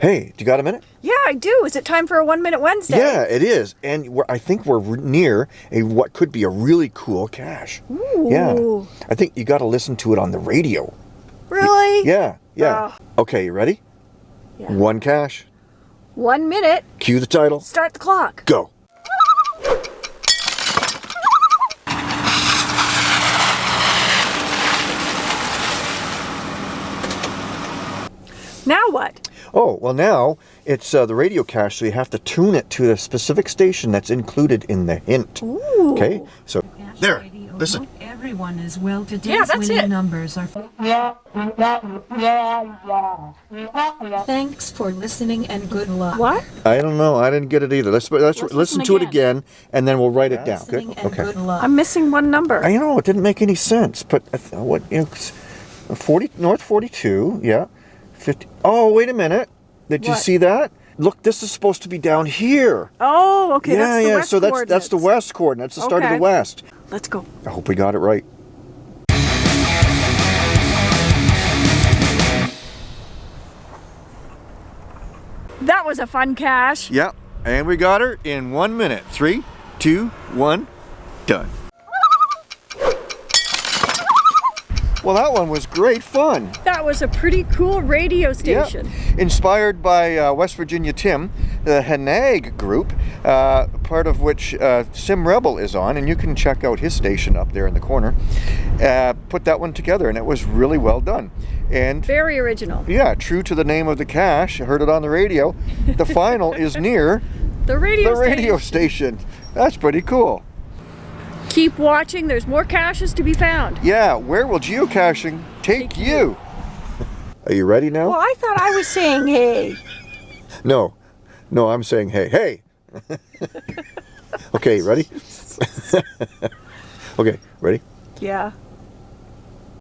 Hey, do you got a minute? Yeah, I do. Is it time for a One Minute Wednesday? Yeah, it is. And we're, I think we're near a what could be a really cool cache. Ooh. Yeah. I think you got to listen to it on the radio. Really? Yeah, yeah. Oh. Okay, you ready? Yeah. One cache. One minute. Cue the title. Start the clock. Go. Now what? Oh, well now it's uh, the radio cache, so you have to tune it to the specific station that's included in the hint. Ooh. Okay, so there, Radio. listen. Everyone is well today's Yeah, that's winning it. numbers are. Thanks for listening and good luck. What? I don't know, I didn't get it either. Let's let's, Let's listen, listen to it again. again, and then we'll write it down. Listening Good? and Okay. good luck. I'm missing one number. I know it didn't make any sense, but I th- what you know, it's 40 North 42, yeah, 50. Oh, wait a minute! Did you see that? Look, this is supposed to be down here. oh, okay. yeah, that's the yeah. so that's that's the west That's the start of the west. Let's go. I hope we got it right. That was a fun cache. Yep, and we got her in one minute. Three, two, one, done. Well, that one was great fun. That was a pretty cool radio station. Inspired by uh, West Virginia Tim, the Hanag group, uh, part of which uh, Sim Rebel is on, and you can check out his station up there in the corner. Uh, put that one together, and it was really well done. And Very original. yeah, true to the name of the cache, I heard it on the radio. The final is near The radio the radio station. station. That's pretty cool. Keep watching. There's more caches to be found. Yeah, where will geocaching take you? Are you ready now? Well, I thought I was saying hey. No, no, I'm saying hey, hey. okay, ready? okay, ready? Yeah.